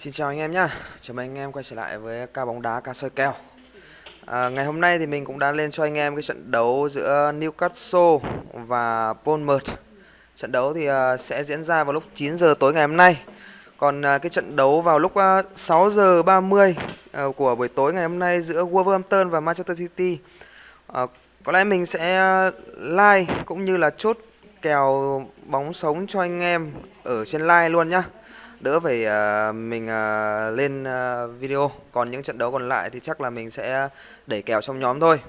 Xin chào anh em nhá, chào mừng anh em quay trở lại với ca bóng đá ca soi kèo. À, Ngày hôm nay thì mình cũng đã lên cho anh em cái trận đấu giữa Newcastle và Bournemouth. Trận đấu thì uh, sẽ diễn ra vào lúc 9 giờ tối ngày hôm nay. Còn uh, cái trận đấu vào lúc à, uh, 6 giờ 30 uh, của buổi tối ngày hôm nay giữa Wolverhampton và Manchester City. Uh, Có lẽ mình sẽ like cũng như là chốt kèo bóng sống cho anh em ở trên like luôn nhá đỡ phải uh, mình uh, lên uh, video. Còn những trận đấu còn lại thì chắc là mình sẽ đẩy kèo trong nhóm thôi.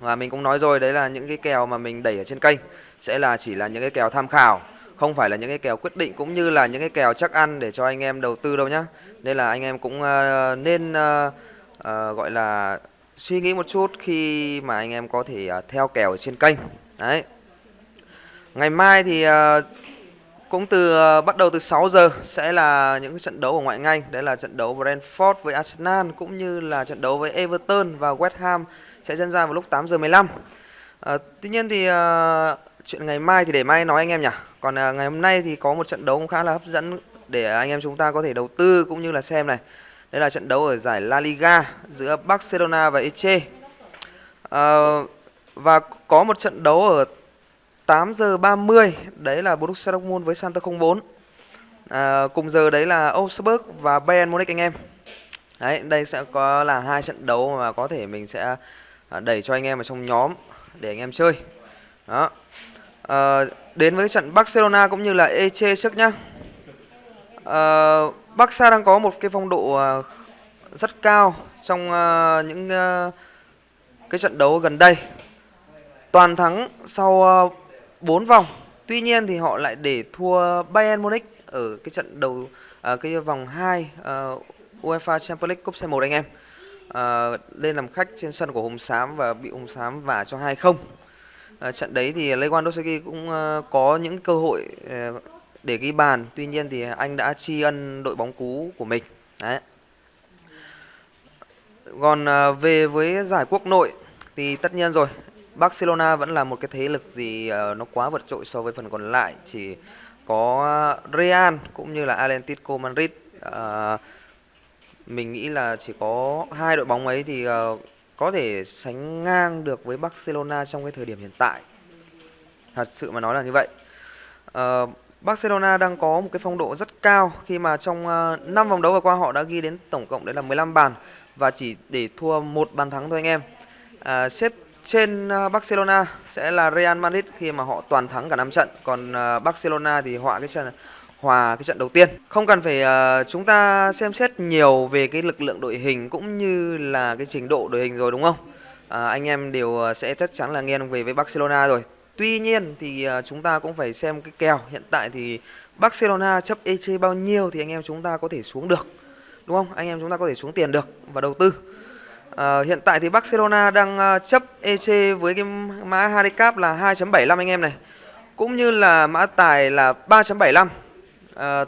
Và mình cũng nói rồi đấy là những cái kèo mà mình đẩy ở trên kênh sẽ là chỉ là những cái kèo tham khảo không phải là những cái kèo quyết định cũng như là những cái kèo chắc ăn để cho anh em đầu tư đâu nhá. Nên là anh em cũng uh, nên uh, uh, gọi là suy nghĩ một chút khi mà anh em có thể uh, theo kèo ở trên kênh. Đấy. Ngày mai thì uh, cũng từ ờ, bắt đầu từ 6 giờ sẽ là những trận đấu ở ngoại hạng Anh, đấy là trận đấu Brentford với Arsenal cũng như là trận đấu với Everton và West Ham sẽ diễn ra vào lúc 8 giờ 15. À, ờ, tuy nhiên thì à, chuyện ngày mai thì để mai nói anh em nhỉ. Còn à, ngày hôm nay thì có một trận đấu cũng khá là hấp dẫn để anh em chúng ta có thể đầu tư cũng như là xem này. Đây là trận đấu ở giải La Liga giữa Barcelona và Eche. À, và có một trận đấu ở 8 giờ 30 đấy là Borussia Dortmund với Santa 04 à, cùng giờ đấy là Augsburg và Bayern Munich anh em. Đấy đây sẽ có là hai trận đấu mà có thể mình sẽ à, đẩy cho anh em ở trong nhóm để anh em chơi. Đó. À, đến với trận Barcelona cũng như là Eche trước nhá. À, Barca đang có một cái phong độ à, rất cao trong uh, những uh, cái trận đấu gần đây. Toàn thắng sau uh, 4 vòng. Tuy nhiên thì họ lại để thua Bayern Munich ở cái trận đầu à, cái vòng 2 uh, à, UEFA Champions League Cup C1 anh em. À, lên làm khách trên sân của Hồng Sám và bị Hồng Sám vả cho 2-0. À, trận đấy thì Lewandowski cũng uh, có những cơ hội uh, để ghi bàn, tuy nhiên thì anh đã tri ân đội bóng cú của mình. Đấy. Còn uh, về với giải quốc nội thì tất nhiên rồi, Barcelona vẫn là một cái thế lực gì uh, nó quá vượt trội so với phần còn lại. Chỉ có Real cũng như là Atletico Madrid uh, mình nghĩ là chỉ có hai đội bóng ấy thì uh, có thể sánh ngang được với Barcelona trong cái thời điểm hiện tại. Thật sự mà nói là như vậy. Uh, Barcelona đang có một cái phong độ rất cao khi mà trong uh, 5 vòng đấu vừa qua họ đã ghi đến tổng cộng đấy là 15 bàn và chỉ để thua một bàn thắng thôi anh em. Uh, xếp trên ờ, Barcelona sẽ là Real Madrid khi mà họ toàn thắng cả 5 trận. Còn ờ, Barcelona thì họa cái trận hòa cái trận đầu tiên. Không cần phải uh, chúng ta xem xét nhiều về cái lực lượng đội hình cũng như là cái trình độ đội hình rồi đúng không? Uh, anh em đều sẽ chắc chắn là nghiêng về với Barcelona rồi. Tuy nhiên thì uh, chúng ta cũng phải xem cái kèo. Hiện tại thì Barcelona chấp EC bao nhiêu thì anh em chúng ta có thể xuống được đúng không? Anh em chúng ta có thể xuống tiền được và đầu tư. À, hiện tại thì Barcelona đang ờ, chấp EC với cái mã handicap là 2.75 anh em này. Cũng như là mã tài là 3.75. À, ờ,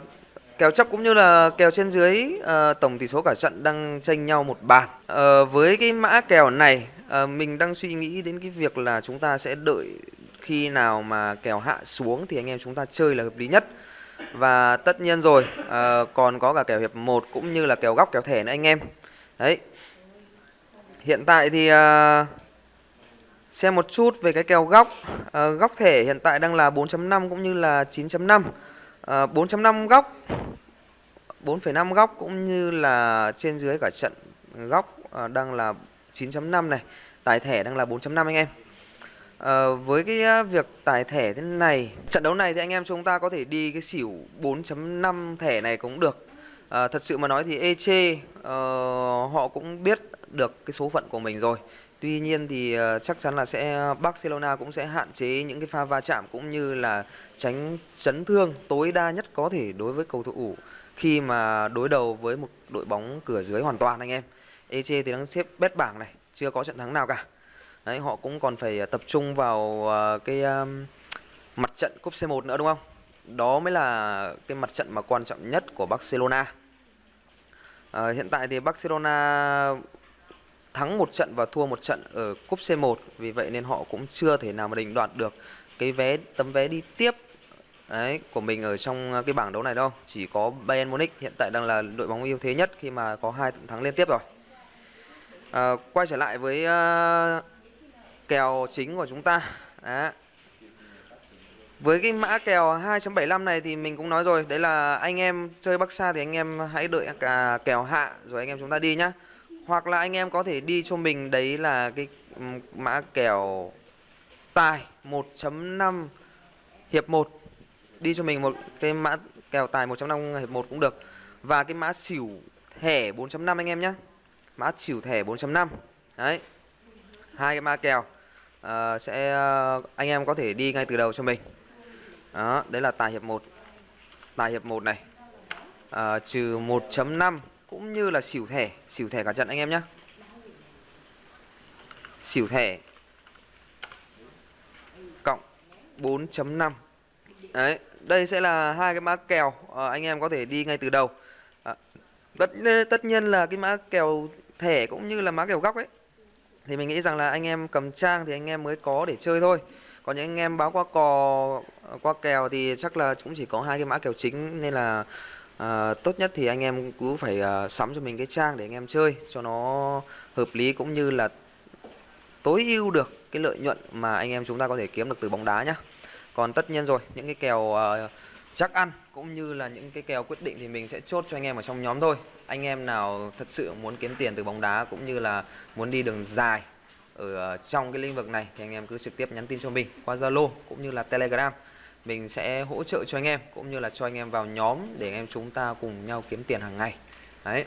kèo chấp cũng như là kèo trên dưới à, tổng tỷ số cả trận đang tranh nhau một bàn. À, với cái mã kèo này à, mình đang suy nghĩ đến cái việc là chúng ta sẽ đợi khi nào mà kèo hạ xuống thì anh em chúng ta chơi là hợp lý nhất. Và tất nhiên rồi, à, còn có cả kèo hiệp 1 cũng như là kèo góc kèo thẻ nữa anh em. Đấy, Hiện tại thì uh, xem một chút về cái kèo góc. Uh, Góc thể hiện tại đang là 4.5 cũng như là 9.5 uh, 4.5 góc 4,5 góc cũng như là trên dưới cả trận góc uh, đang là 9.5 này. Tài thẻ đang là 4.5 anh em. Uh, Với cái việc tài thẻ thế này Trận đấu này thì anh em chúng ta có thể đi cái xỉu 4.5 thẻ này cũng được à, Thật sự mà nói thì EC uh, ờ, họ cũng biết được cái số phận của mình rồi. Tuy nhiên thì uh, chắc chắn là sẽ Barcelona cũng sẽ hạn chế những cái pha va chạm cũng như là tránh chấn thương tối đa nhất có thể đối với cầu thủ khi mà đối đầu với một đội bóng cửa dưới hoàn toàn anh em. EC thì đang xếp bét bảng này, chưa có trận thắng nào cả. Đấy, họ cũng còn phải tập trung vào uh, cái um, mặt trận cúp C1 nữa đúng không? Đó mới là cái mặt trận mà quan trọng nhất của Barcelona. À, hiện tại thì Barcelona thắng một trận và thua một trận ở cúp C1 vì vậy nên họ cũng chưa thể nào mà định đoạt được cái vé tấm vé đi tiếp đấy của mình ở trong cái bảng đấu này đâu chỉ có Bayern Munich hiện tại đang là đội bóng ưu thế nhất khi mà có hai trận thắng liên tiếp rồi à, quay trở lại với uh, kèo chính của chúng ta đấy với cái mã kèo 2.75 này thì mình cũng nói rồi đấy là anh em chơi Bắc Sa thì anh em hãy đợi cả kèo hạ rồi anh em chúng ta đi nhá. Hoặc là anh em có thể đi cho mình đấy là cái ừ, mã kèo tài 1.5 hiệp 1 đi cho mình một cái mã kèo tài 1.5 hiệp 1 cũng được. Và cái mã xỉu thẻ 4.5 anh em nhé mã xỉu thẻ 4.5 đấy. Hai cái mã kèo uh, sẽ uh, anh em có thể đi ngay từ đầu cho mình đó đấy là tài hiệp 1 tài hiệp 1 này. À, trừ 1.5 cũng như là xỉu thẻ. Xỉu thẻ cả trận anh em nhé xỉu thẻ cộng 4.5 đấy đây sẽ là hai cái mã kèo. À, anh em có thể đi ngay từ đầu. À, tất tất nhiên là cái mã kèo thẻ cũng như là mã kèo góc ấy. Thì mình nghĩ rằng là anh em cầm trang thì anh em mới có để chơi thôi. Còn những anh em báo qua cò qua kèo thì chắc là cũng chỉ có hai cái mã kèo chính nên là à, tốt nhất thì anh em cứ phải à, sắm cho mình cái trang để anh em chơi cho nó hợp lý cũng như là tối ưu được cái lợi nhuận mà anh em chúng ta có thể kiếm được từ bóng đá nhá. Còn tất nhiên rồi những cái kèo uh, chắc ăn cũng như là những cái kèo quyết định thì mình sẽ chốt cho anh em ở trong nhóm thôi. Anh em nào thật sự muốn kiếm tiền từ bóng đá cũng như là muốn đi đường dài ở trong cái lĩnh vực này thì anh em cứ trực tiếp nhắn tin cho mình qua Zalo cũng như là Telegram mình sẽ hỗ trợ cho anh em cũng như là cho anh em vào nhóm để anh em chúng ta cùng nhau kiếm tiền hàng ngày. Đấy.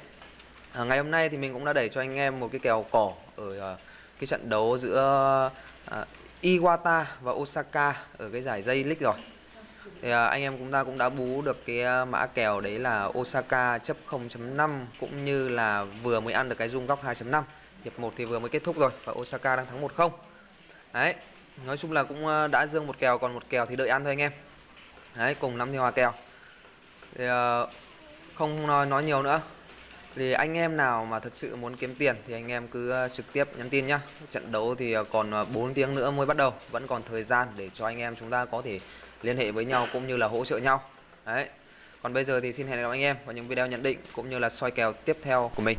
À, ngày hôm nay thì mình cũng đã đẩy cho anh em một cái kèo cỏ ở uh, cái trận đấu giữa uh, Iwata và Osaka ở cái giải dây League rồi. Thì à, anh em chúng ta cũng đã bú được cái à, mã kèo đấy là Osaka chấp 0.5 cũng như là vừa mới ăn được cái rung góc 2.5 hiệp 1 thì vừa mới kết thúc rồi và Osaka đang thắng 1-0 đấy nói chung là cũng ờ, đã dương một kèo còn một kèo thì đợi ăn thôi anh em. Đấy cùng năm theo hòa kèo. Thì uh, không nói, nói nhiều nữa. Thì anh em nào mà thật sự muốn kiếm tiền thì anh em cứ ờ, trực tiếp nhắn tin nhá. Trận đấu thì còn 4 tiếng nữa mới bắt đầu. Vẫn còn thời gian để cho anh em chúng ta có thể liên hệ với nhau cũng như là hỗ trợ nhau. Đấy. Còn bây giờ thì xin hẹn gặp anh em vào những video nhận định cũng như là soi kèo tiếp theo của mình.